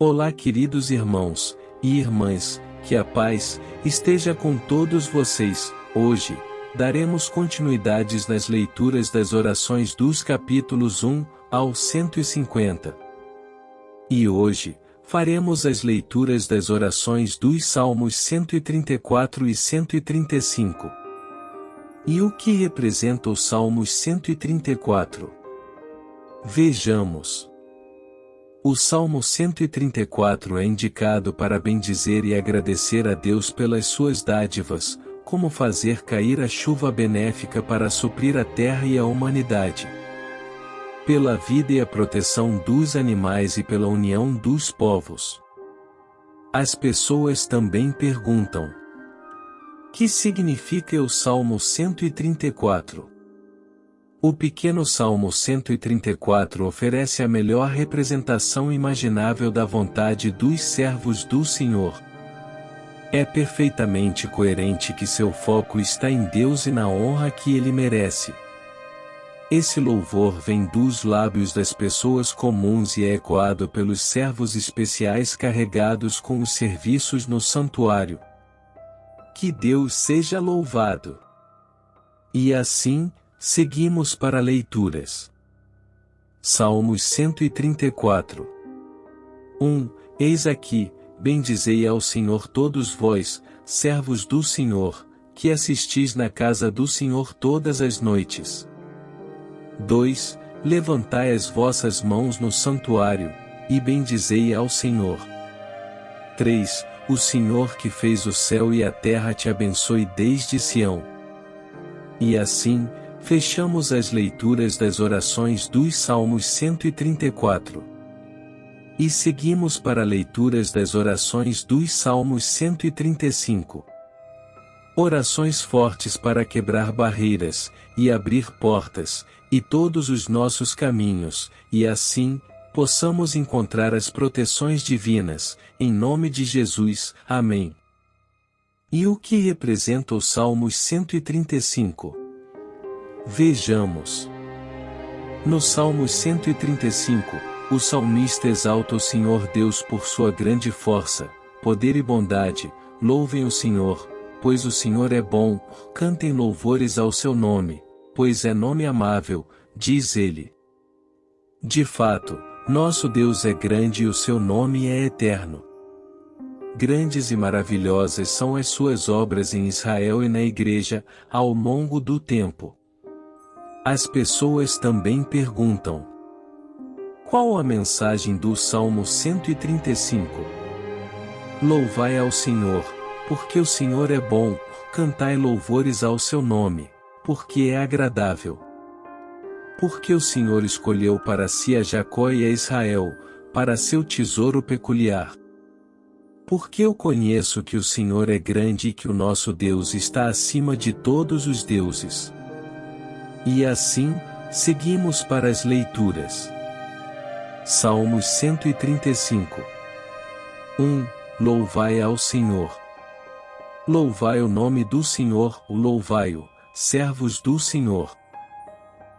Olá queridos irmãos e irmãs, que a paz esteja com todos vocês. Hoje, daremos continuidades nas leituras das orações dos capítulos 1 ao 150. E hoje, faremos as leituras das orações dos Salmos 134 e 135. E o que representa o Salmos 134? Vejamos. O Salmo 134 é indicado para bendizer e agradecer a Deus pelas suas dádivas, como fazer cair a chuva benéfica para suprir a terra e a humanidade. Pela vida e a proteção dos animais e pela união dos povos. As pessoas também perguntam: Que significa o Salmo 134? O pequeno Salmo 134 oferece a melhor representação imaginável da vontade dos servos do Senhor. É perfeitamente coerente que seu foco está em Deus e na honra que ele merece. Esse louvor vem dos lábios das pessoas comuns e é ecoado pelos servos especiais carregados com os serviços no santuário. Que Deus seja louvado! E assim, Seguimos para leituras. Salmos 134 1. Eis aqui, bendizei ao Senhor todos vós, servos do Senhor, que assistis na casa do Senhor todas as noites. 2. Levantai as vossas mãos no santuário, e bendizei ao Senhor. 3. O Senhor que fez o céu e a terra te abençoe desde Sião. E assim, Fechamos as leituras das orações dos Salmos 134. E seguimos para leituras das orações dos Salmos 135. Orações fortes para quebrar barreiras, e abrir portas, e todos os nossos caminhos, e assim, possamos encontrar as proteções divinas, em nome de Jesus. Amém. E o que representa o Salmos 135? Vejamos. No Salmo 135, o salmista exalta o Senhor Deus por sua grande força, poder e bondade, louvem o Senhor, pois o Senhor é bom, cantem louvores ao seu nome, pois é nome amável, diz ele. De fato, nosso Deus é grande e o seu nome é eterno. Grandes e maravilhosas são as suas obras em Israel e na igreja, ao longo do tempo. As pessoas também perguntam: Qual a mensagem do Salmo 135? Louvai ao Senhor, porque o Senhor é bom, cantai louvores ao seu nome, porque é agradável. Porque o Senhor escolheu para si a Jacó e a Israel, para seu tesouro peculiar. Porque eu conheço que o Senhor é grande e que o nosso Deus está acima de todos os deuses. E assim, seguimos para as leituras. Salmos 135 1. Louvai ao Senhor. Louvai o nome do Senhor, louvai-o, servos do Senhor.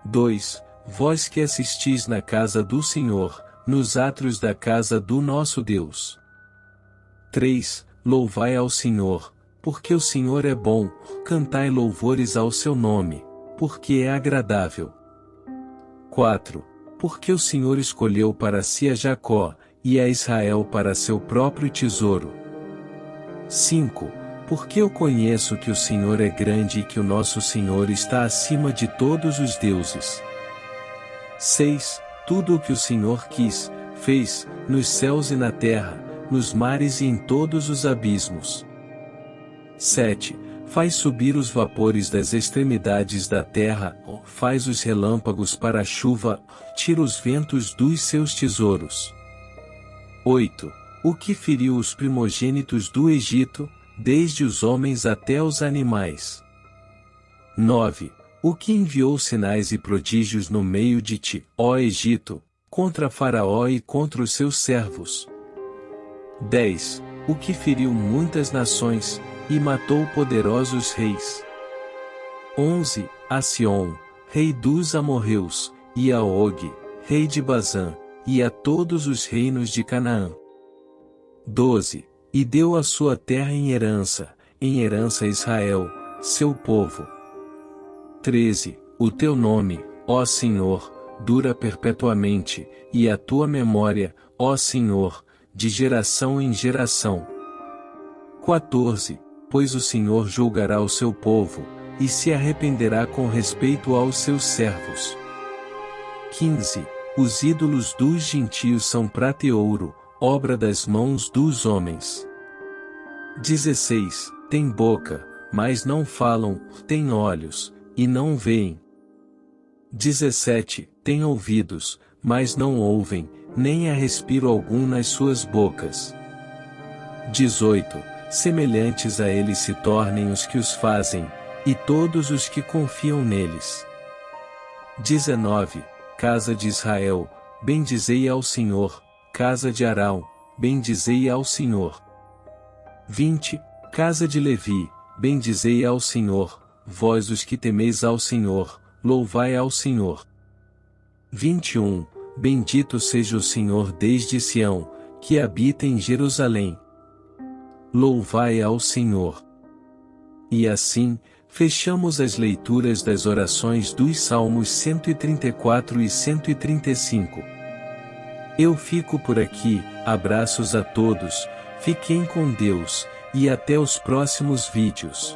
2. Vós que assistis na casa do Senhor, nos átrios da casa do nosso Deus. 3. Louvai ao Senhor, porque o Senhor é bom, cantai louvores ao seu nome porque é agradável. 4. Porque o Senhor escolheu para si a Jacó, e a Israel para seu próprio tesouro. 5. Porque eu conheço que o Senhor é grande e que o nosso Senhor está acima de todos os deuses. 6. Tudo o que o Senhor quis, fez, nos céus e na terra, nos mares e em todos os abismos. 7 Faz subir os vapores das extremidades da terra, faz os relâmpagos para a chuva, tira os ventos dos seus tesouros. 8. O que feriu os primogênitos do Egito, desde os homens até os animais. 9. O que enviou sinais e prodígios no meio de ti, ó Egito, contra Faraó e contra os seus servos. 10. O que feriu muitas nações, e matou poderosos reis. 11. A Sion, rei dos amorreus, e a Og, rei de Bazã, e a todos os reinos de Canaã. 12. E deu a sua terra em herança, em herança a Israel, seu povo. 13. O teu nome, ó Senhor, dura perpetuamente, e a tua memória, ó Senhor, de geração em geração. 14. Pois o Senhor julgará o seu povo, e se arrependerá com respeito aos seus servos. 15. Os ídolos dos gentios são prata e ouro, obra das mãos dos homens. 16. Tem boca, mas não falam, tem olhos, e não veem. 17. Tem ouvidos, mas não ouvem, nem há respiro algum nas suas bocas. 18. Semelhantes a eles se tornem os que os fazem, e todos os que confiam neles. 19. Casa de Israel, bendizei ao Senhor, casa de Arão, bendizei ao Senhor. 20. Casa de Levi, bendizei ao Senhor, vós os que temeis ao Senhor, louvai ao Senhor. 21. Bendito seja o Senhor desde Sião, que habita em Jerusalém. Louvai ao Senhor. E assim, fechamos as leituras das orações dos Salmos 134 e 135. Eu fico por aqui, abraços a todos, fiquem com Deus, e até os próximos vídeos.